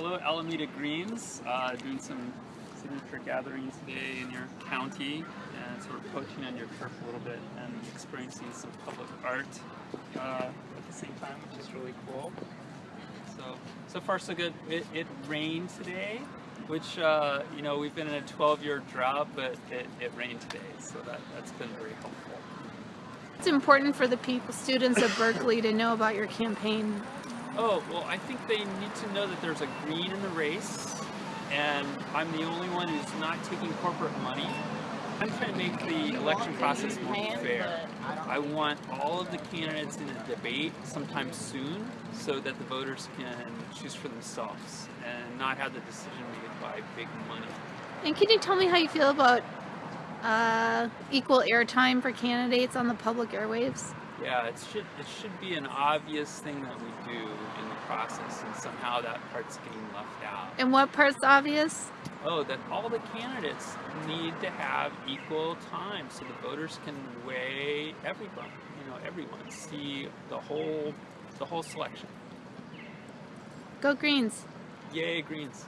Hello, Alameda Greens, uh, doing some signature gathering today in your county and sort of poaching on your turf a little bit and experiencing some public art uh, at the same time, which is really cool. So, so far so good. It, it rained today, which, uh, you know, we've been in a 12-year drought, but it, it rained today, so that, that's been very helpful. It's important for the people, students of Berkeley to know about your campaign. Oh, well, I think they need to know that there's a green in the race, and I'm the only one who's not taking corporate money. I'm trying to make the election process more fair. I want all of the candidates in a debate sometime soon so that the voters can choose for themselves and not have the decision made by big money. And can you tell me how you feel about uh, equal airtime for candidates on the public airwaves? Yeah, it should it should be an obvious thing that we do in the process, and somehow that part's getting left out. And what part's obvious? Oh, that all the candidates need to have equal time, so the voters can weigh everyone. You know, everyone see the whole the whole selection. Go Greens. Yay, Greens!